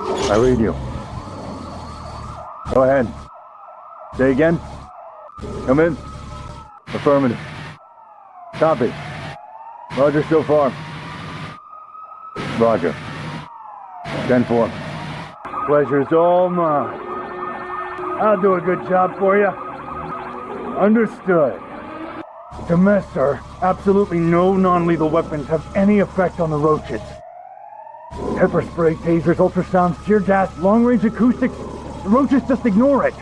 I read you. Go ahead. Say again. Come in. Affirmative. Copy. Roger so far. Roger. 10-4. Pleasure's all mine. I'll do a good job for you. Understood. To mess, sir, absolutely no non-lethal weapons have any effect on the roaches. Pepper spray, tasers, ultrasounds, tear gas, long-range acoustics. The roaches just ignore it.